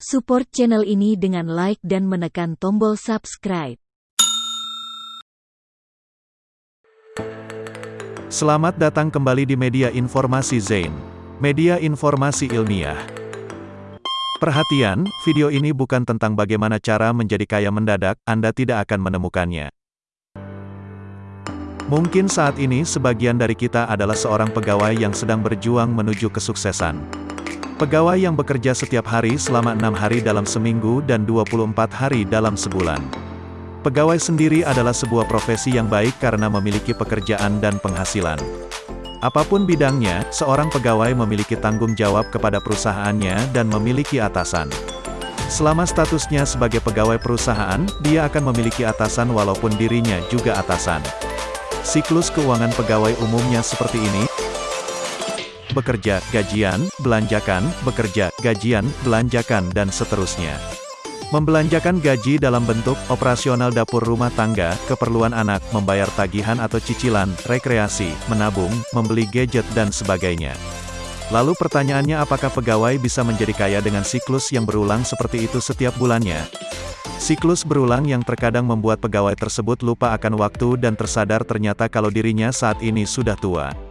Support channel ini dengan like dan menekan tombol subscribe. Selamat datang kembali di media informasi Zain. Media informasi ilmiah. Perhatian, video ini bukan tentang bagaimana cara menjadi kaya mendadak, Anda tidak akan menemukannya. Mungkin saat ini sebagian dari kita adalah seorang pegawai yang sedang berjuang menuju kesuksesan. Pegawai yang bekerja setiap hari selama enam hari dalam seminggu dan 24 hari dalam sebulan. Pegawai sendiri adalah sebuah profesi yang baik karena memiliki pekerjaan dan penghasilan. Apa pun bidangnya, seorang pegawai memiliki tanggung jawab kepada perusahaannya dan memiliki atasan. Selama statusnya sebagai pegawai perusahaan, dia akan memiliki atasan walaupun dirinya juga atasan. Siklus keuangan pegawai umumnya seperti ini, bekerja, gajian, belanjakan, bekerja, gajian, belanjakan dan seterusnya. Membelanjakan gaji dalam bentuk operasional dapur rumah tangga, keperluan anak, membayar tagihan atau cicilan, rekreasi, menabung, membeli gadget dan sebagainya. Lalu pertanyaannya apakah pegawai bisa menjadi kaya dengan siklus yang berulang seperti itu setiap bulannya? Siklus berulang yang terkadang membuat pegawai tersebut lupa akan waktu dan tersadar ternyata kalau dirinya saat ini sudah tua.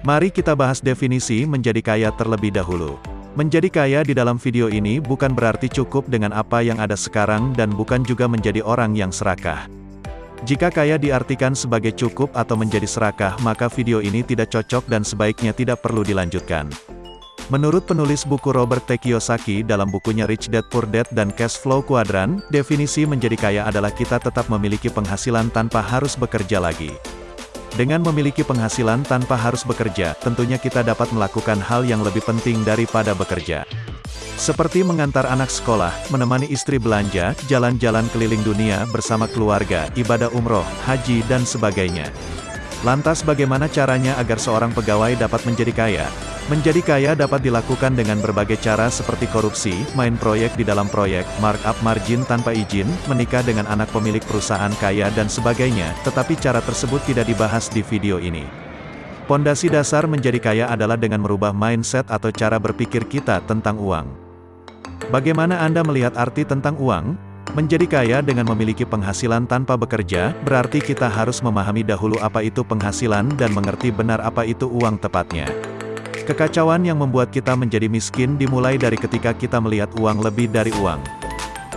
Mari kita bahas definisi menjadi kaya terlebih dahulu. Menjadi kaya di dalam video ini bukan berarti cukup dengan apa yang ada sekarang dan bukan juga menjadi orang yang serakah. Jika kaya diartikan sebagai cukup atau menjadi serakah maka video ini tidak cocok dan sebaiknya tidak perlu dilanjutkan. Menurut penulis buku Robert T. Kiyosaki dalam bukunya Rich Dad Poor Dad dan Cash Flow Quadrant, definisi menjadi kaya adalah kita tetap memiliki penghasilan tanpa harus bekerja lagi. Dengan memiliki penghasilan tanpa harus bekerja, tentunya kita dapat melakukan hal yang lebih penting daripada bekerja. Seperti mengantar anak sekolah, menemani istri belanja, jalan-jalan keliling dunia bersama keluarga, ibadah umroh, haji dan sebagainya. Lantas bagaimana caranya agar seorang pegawai dapat menjadi kaya? Menjadi kaya dapat dilakukan dengan berbagai cara seperti korupsi, main proyek di dalam proyek, markup margin tanpa izin, menikah dengan anak pemilik perusahaan kaya dan sebagainya, tetapi cara tersebut tidak dibahas di video ini. Pondasi dasar menjadi kaya adalah dengan merubah mindset atau cara berpikir kita tentang uang. Bagaimana Anda melihat arti tentang uang? Menjadi kaya dengan memiliki penghasilan tanpa bekerja, berarti kita harus memahami dahulu apa itu penghasilan dan mengerti benar apa itu uang tepatnya. Kekacauan yang membuat kita menjadi miskin dimulai dari ketika kita melihat uang lebih dari uang.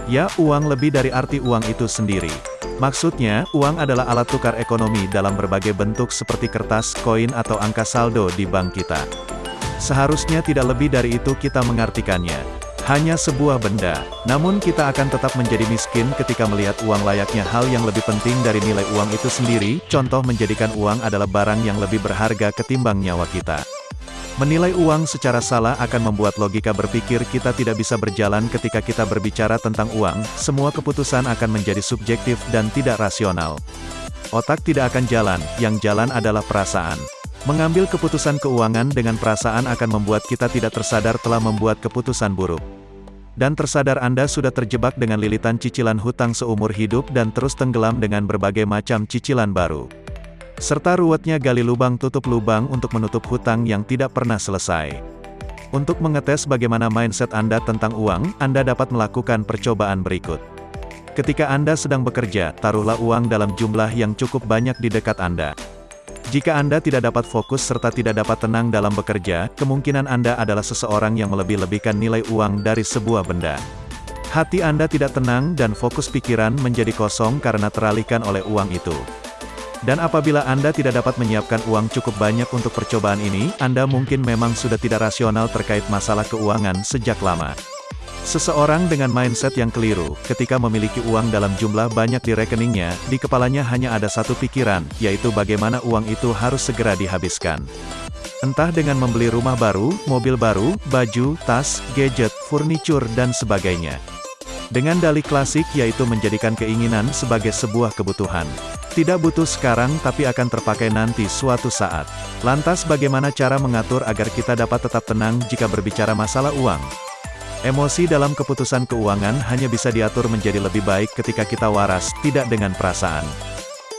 Ya, uang lebih dari arti uang itu sendiri. Maksudnya, uang adalah alat tukar ekonomi dalam berbagai bentuk seperti kertas, koin atau angka saldo di bank kita. Seharusnya tidak lebih dari itu kita mengartikannya. Hanya sebuah benda. Namun kita akan tetap menjadi miskin ketika melihat uang layaknya hal yang lebih penting dari nilai uang itu sendiri, contoh menjadikan uang adalah barang yang lebih berharga ketimbang nyawa kita. Menilai uang secara salah akan membuat logika berpikir kita tidak bisa berjalan ketika kita berbicara tentang uang, semua keputusan akan menjadi subjektif dan tidak rasional. Otak tidak akan jalan, yang jalan adalah perasaan. Mengambil keputusan keuangan dengan perasaan akan membuat kita tidak tersadar telah membuat keputusan buruk. Dan tersadar Anda sudah terjebak dengan lilitan cicilan hutang seumur hidup dan terus tenggelam dengan berbagai macam cicilan baru serta ruwetnya gali lubang tutup lubang untuk menutup hutang yang tidak pernah selesai. Untuk mengetes bagaimana mindset Anda tentang uang, Anda dapat melakukan percobaan berikut. Ketika Anda sedang bekerja, taruhlah uang dalam jumlah yang cukup banyak di dekat Anda. Jika Anda tidak dapat fokus serta tidak dapat tenang dalam bekerja, kemungkinan Anda adalah seseorang yang melebih-lebihkan nilai uang dari sebuah benda. Hati Anda tidak tenang dan fokus pikiran menjadi kosong karena teralihkan oleh uang itu. Dan apabila Anda tidak dapat menyiapkan uang cukup banyak untuk percobaan ini, Anda mungkin memang sudah tidak rasional terkait masalah keuangan sejak lama. Seseorang dengan mindset yang keliru, ketika memiliki uang dalam jumlah banyak di rekeningnya, di kepalanya hanya ada satu pikiran, yaitu bagaimana uang itu harus segera dihabiskan. Entah dengan membeli rumah baru, mobil baru, baju, tas, gadget, furniture dan sebagainya. Dengan dalih klasik yaitu menjadikan keinginan sebagai sebuah kebutuhan. Tidak butuh sekarang tapi akan terpakai nanti suatu saat. Lantas bagaimana cara mengatur agar kita dapat tetap tenang jika berbicara masalah uang? Emosi dalam keputusan keuangan hanya bisa diatur menjadi lebih baik ketika kita waras, tidak dengan perasaan.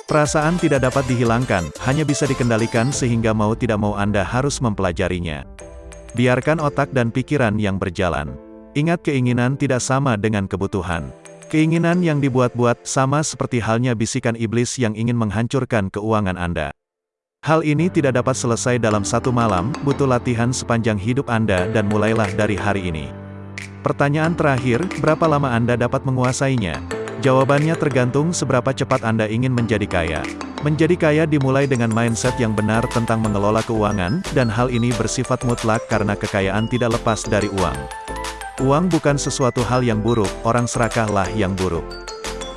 Perasaan tidak dapat dihilangkan, hanya bisa dikendalikan sehingga mau tidak mau Anda harus mempelajarinya. Biarkan otak dan pikiran yang berjalan. Ingat keinginan tidak sama dengan kebutuhan. Keinginan yang dibuat-buat sama seperti halnya bisikan iblis yang ingin menghancurkan keuangan Anda. Hal ini tidak dapat selesai dalam satu malam, butuh latihan sepanjang hidup Anda dan mulailah dari hari ini. Pertanyaan terakhir, berapa lama Anda dapat menguasainya? Jawabannya tergantung seberapa cepat Anda ingin menjadi kaya. Menjadi kaya dimulai dengan mindset yang benar tentang mengelola keuangan, dan hal ini bersifat mutlak karena kekayaan tidak lepas dari uang. Uang bukan sesuatu hal yang buruk, orang serakahlah yang buruk.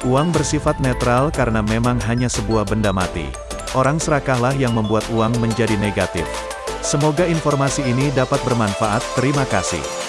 Uang bersifat netral karena memang hanya sebuah benda mati. Orang serakahlah yang membuat uang menjadi negatif. Semoga informasi ini dapat bermanfaat, terima kasih.